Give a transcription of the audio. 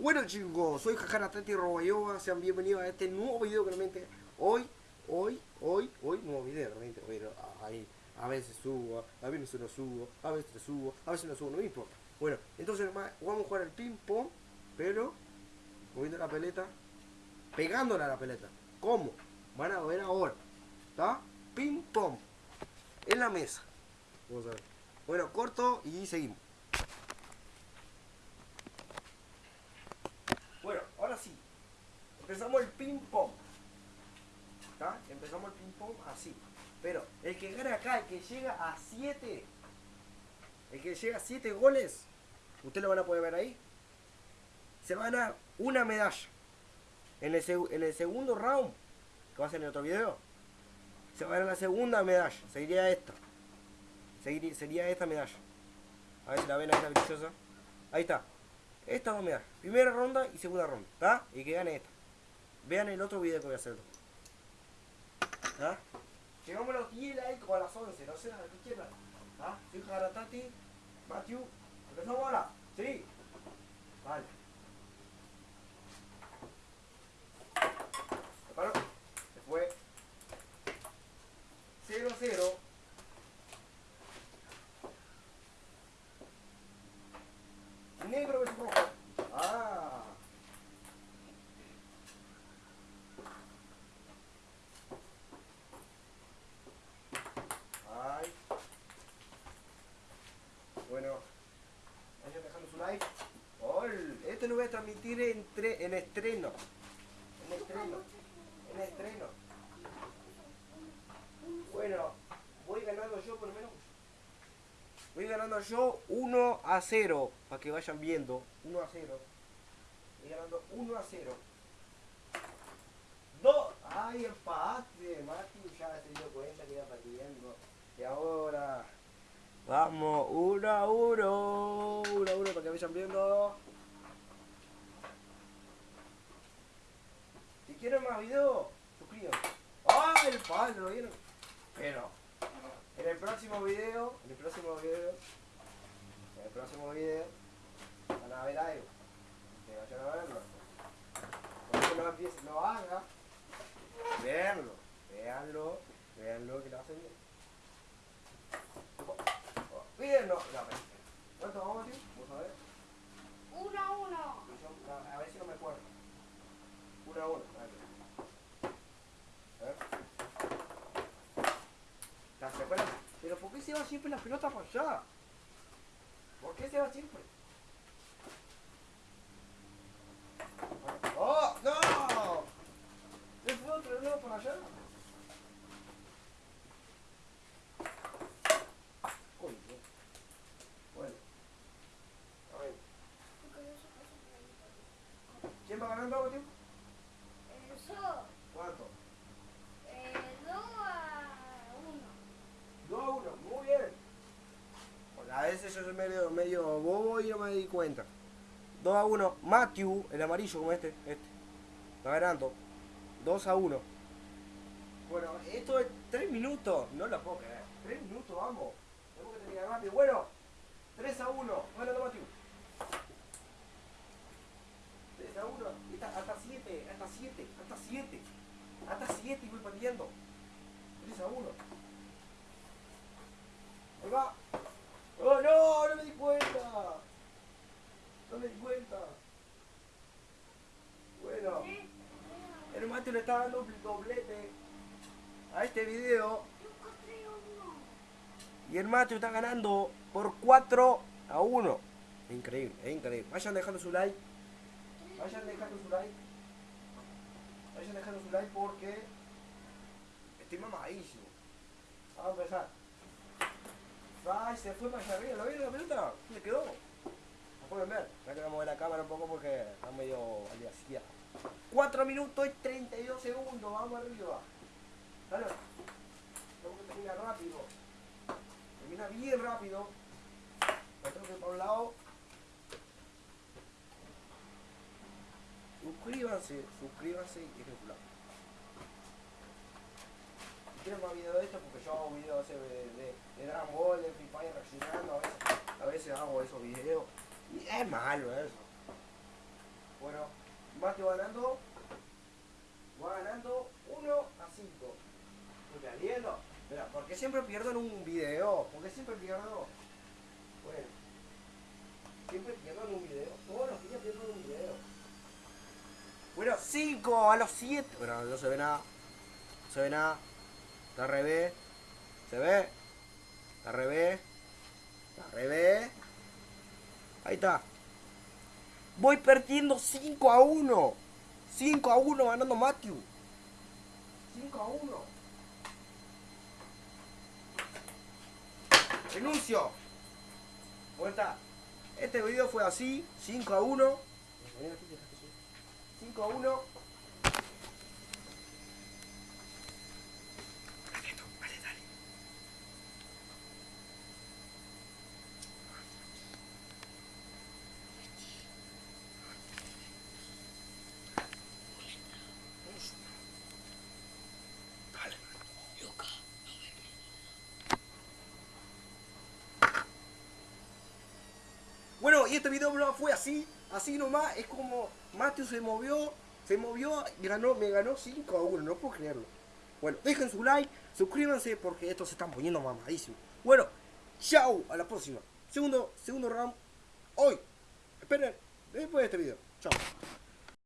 Bueno chicos, soy Jajara Tati Robayoba, sean bienvenidos a este nuevo video realmente hoy, hoy, hoy, hoy, nuevo video realmente, hoy, ahí, a veces subo, a veces no subo, a veces subo, a veces no subo, no me importa. Bueno, entonces vamos a jugar el ping pong, pero moviendo la peleta, pegándola a la peleta. ¿Cómo? Van a ver ahora, ¿está? Ping pong, en la mesa. Vamos a ver. Bueno, corto y seguimos. Bueno, ahora sí. Empezamos el ping pong. ¿Está? Empezamos el ping pong así. Pero el que gana acá, el que llega a 7, el que llega a 7 goles, ustedes lo van a poder ver ahí, se va a ganar una medalla. En el, segundo round, que va a ser en el otro video, se va a ganar la segunda medalla. Seguiría esta sería esta medalla. A ver si la ven ahí, la brillosa. Ahí está. Estas dos medallas. Primera ronda y segunda ronda. ¿Está? Y que gane esta. Vean el otro video que voy a hacer. ¿Está? Llegamos a los 10 likes o a las 11. No sé, a la izquierda. ¿Está? Soy. Matthew. ¿Empezamos ahora? Sí. Vale. Se fue. 0-0. negro es rojo. Ah. Ay. Bueno. Vayan dejando su like. Oh, a transmitir en, en estreno. En estreno. En estreno. Bueno, voy ganando yo por lo menos. Voy ganando yo 1 a 0. Para que vayan viendo. 1 a 0. Voy ganando 1 a 0. 2. Ay, empate. Mati ya se dio cuenta que iba perdiendo. Y ahora. Vamos, 1 a 1. 1 a 1 para que vayan viendo. Si quieren más videos, suscríbanse. ¡Ay, el palo! ¿Lo? Pero. En el próximo video, en el próximo video, en el próximo video, van a ver algo. Que vayan a verlo. Cuando lo empiece, lo haga, veanlo, veanlo, veanlo que lo hacen bien. Mírenlo, la ¿Cuánto vamos, tío? Vamos a ver. Uno a uno. A ver si no me acuerdo. Uno a uno. Pero ¿por qué se va siempre la pelota para allá? ¿Por qué se va siempre? ¡Oh! ¡No! ¿Se fue otro lado para allá? Bueno. A ver. ¿Quién va ganando, tío? Eso. ¿Cuánto? A veces yo soy medio, medio bobo y no me di cuenta. 2 a 1. Matthew, el amarillo como este. Este. Está ganando. 2 a 1. Bueno, esto es 3 minutos. No lo puedo creer. 3 minutos, vamos. Tengo que terminar rápido. Bueno, 3 a 1. Bueno, Matthew. 3 a 1. Hasta 7. Hasta 7. Hasta 7. Hasta 7 y voy perdiendo. 3 a 1. Ahí va. ¡Oh, no! ¡No me di cuenta! No me di cuenta. Bueno. Le está dando un doblete a este video. Y el Mateo está ganando por 4 a 1. Es increíble, increíble. Vayan dejando su like. Vayan dejando su like. Vayan dejando su like porque estoy mamadísimo. Vamos a empezar. Ay, se fue allá arriba, ¿lo vieron la pelota? ¿Le quedó? No pueden ver, ya que vamos a mover la cámara un poco porque está medio al día 4 minutos y 32 segundos, vamos arriba. Dale. Tengo que terminar rápido. Termina bien rápido. Me tengo que ir para un lado. Suscríbanse, suscríbanse y su like quiero más videos de esto porque yo hago videos de, de, de Dragon Ball, de Free Fire reaccionando, a veces, a veces hago esos videos. Y es malo eso. Mateo ganando. Va ganando 1 a 5. ¿Me estás viendo? Mira, porque siempre pierdo en un video. Porque siempre pierdo. Bueno. Siempre pierdo en un video. Todos los días pierdo en un video. Bueno, 5 a los 7. Bueno, no se ve nada. No se ve nada. Está revés. ¿Se ve? Está revés. Está revés. Ahí está. Voy perdiendo 5 a 1. 5 a 1 ganando Matthew. 5 a 1. Renuncio. Vuelta. Este video fue así. 5 a 1. 5 a 1. Y este video no fue así, así nomás, es como Matthew se movió, se movió ganó, me ganó 5 a 1, no puedo creerlo. Bueno, dejen su like, suscríbanse porque estos se están poniendo mamadísimos. Bueno, chao, a la próxima. Segundo, segundo round, hoy. Esperen, después de este video. Chao.